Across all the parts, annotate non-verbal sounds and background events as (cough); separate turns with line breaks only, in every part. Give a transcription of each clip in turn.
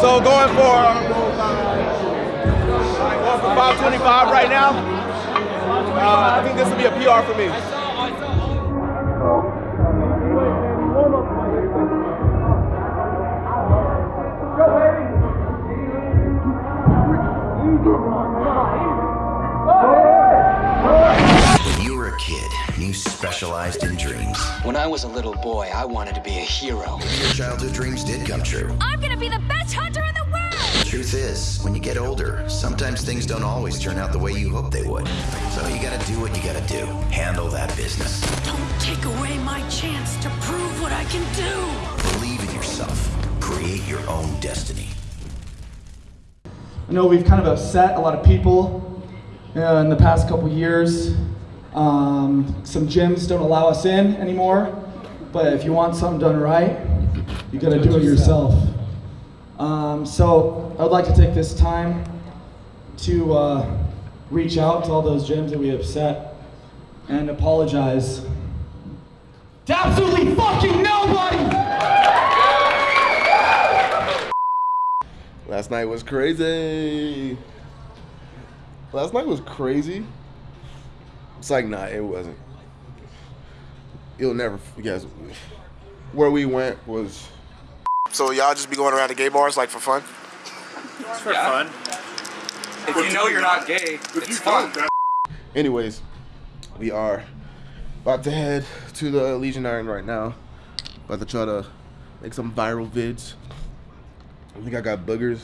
So going for um, going for 525 right now. Uh, I think this will be a PR for me.
Kid, you specialized in dreams.
When I was a little boy, I wanted to be a hero.
Your childhood dreams did come true.
I'm gonna be the best hunter in the world!
Truth is, when you get older, sometimes things don't always turn out the way you hope they would. So you gotta do what you gotta do. Handle that business.
Don't take away my chance to prove what I can do!
Believe in yourself. Create your own destiny.
I know we've kind of upset a lot of people uh, in the past couple years. Um, some gyms don't allow us in anymore, but if you want something done right, you gotta do it yourself. Um, so I would like to take this time to uh, reach out to all those gyms that we upset and apologize to absolutely fucking nobody!
Last night was crazy. Last night was crazy. It's like, nah, it wasn't. You'll never, you guys, where we went was. So y'all just be going around the gay bars like for fun?
It's for fun. If you know you're not gay, it's fun.
Anyways, we are about to head to the Legion Iron right now. About to try to make some viral vids. I think I got boogers.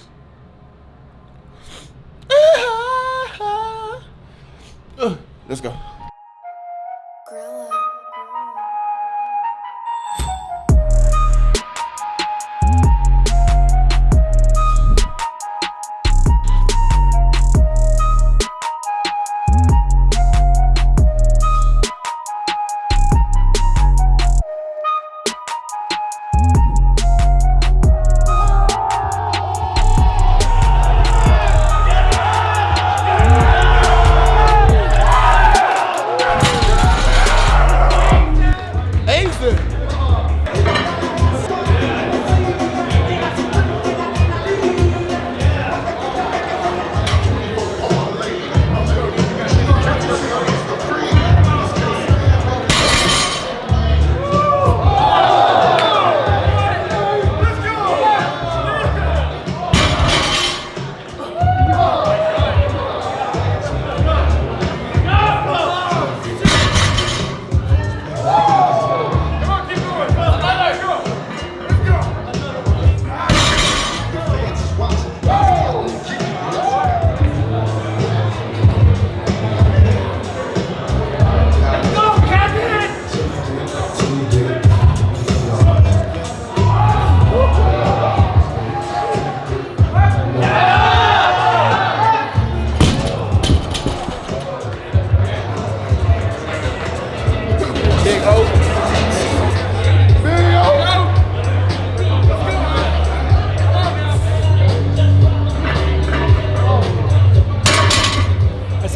Let's go.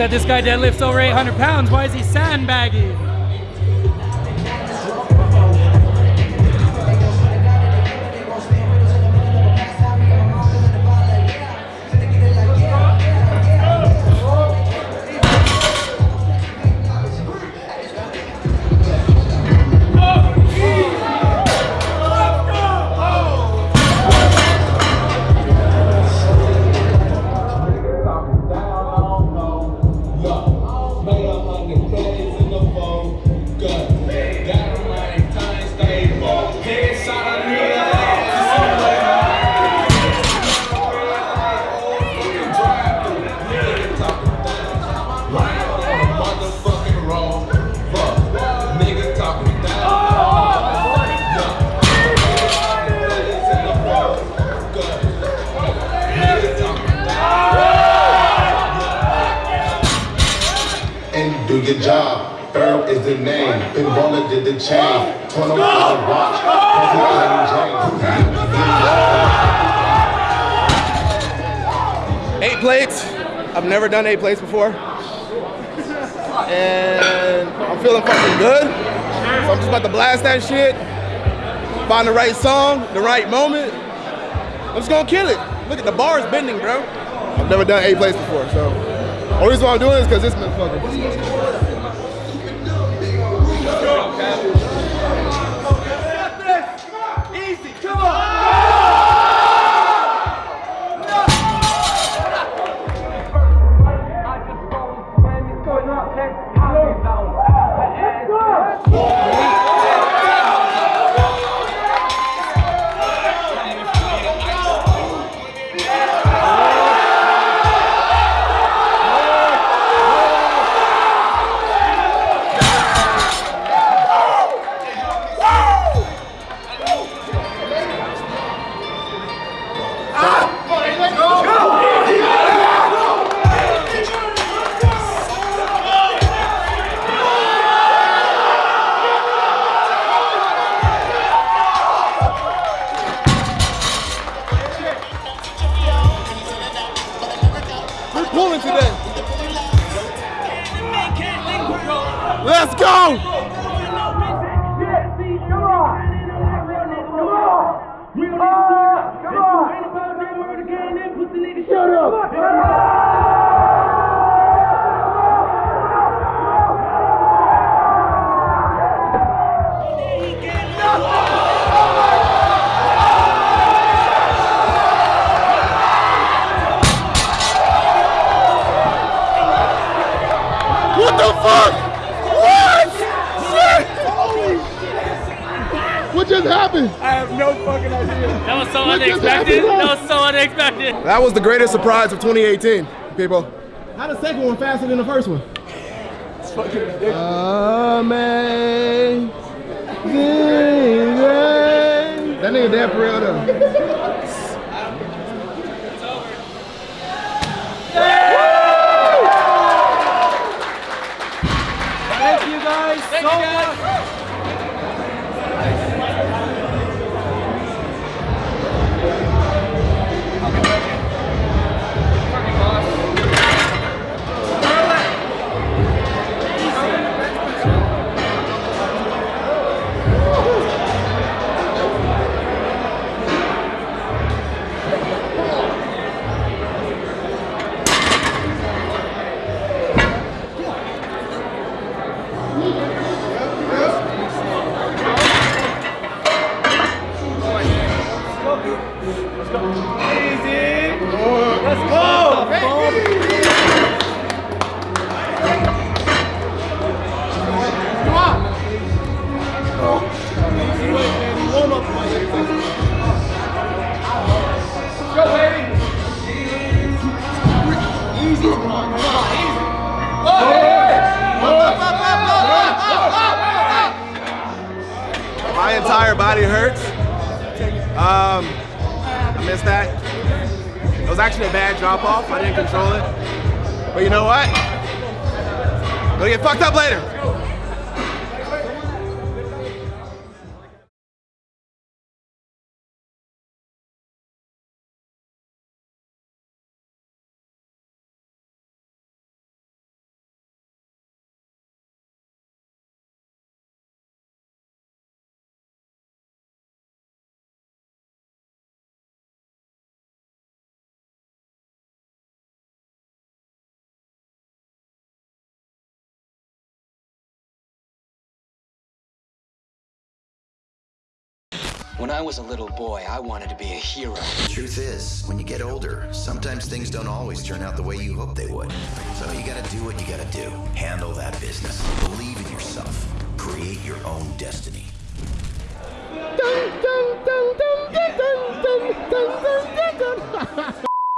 Said this guy deadlifts over 800 pounds. Why is he sandbagging?
Your job. Ferb is the name. Pinballer did the chain. The watch.
Eight plates. I've never done eight plates before. And I'm feeling fucking good. So I'm just about to blast that shit. Find the right song, the right moment. I'm just gonna kill it. Look at the bar is bending, bro. I've never done eight plates before, so. Only reason why I'm doing it is because this motherfucker. We're Let's go! What just happened?
I have no fucking idea. That was so
What
unexpected. That was so unexpected.
That was the greatest surprise of 2018, people.
How the second one faster than the first one?
It's fucking ridiculous.
Amazing. That nigga dead for real though. (laughs)
Thank you guys so much.
Body hurts. Um, I missed that. It was actually a bad drop off. I didn't control it. But you know what? Gonna get fucked up later.
When I was a little boy, I wanted to be a hero.
The truth is, when you get older, sometimes things don't always turn out the way you hope they would. So you gotta do what you gotta do. Handle that business. Believe in yourself. Create your own destiny.
Dun, dun, dun, (laughs)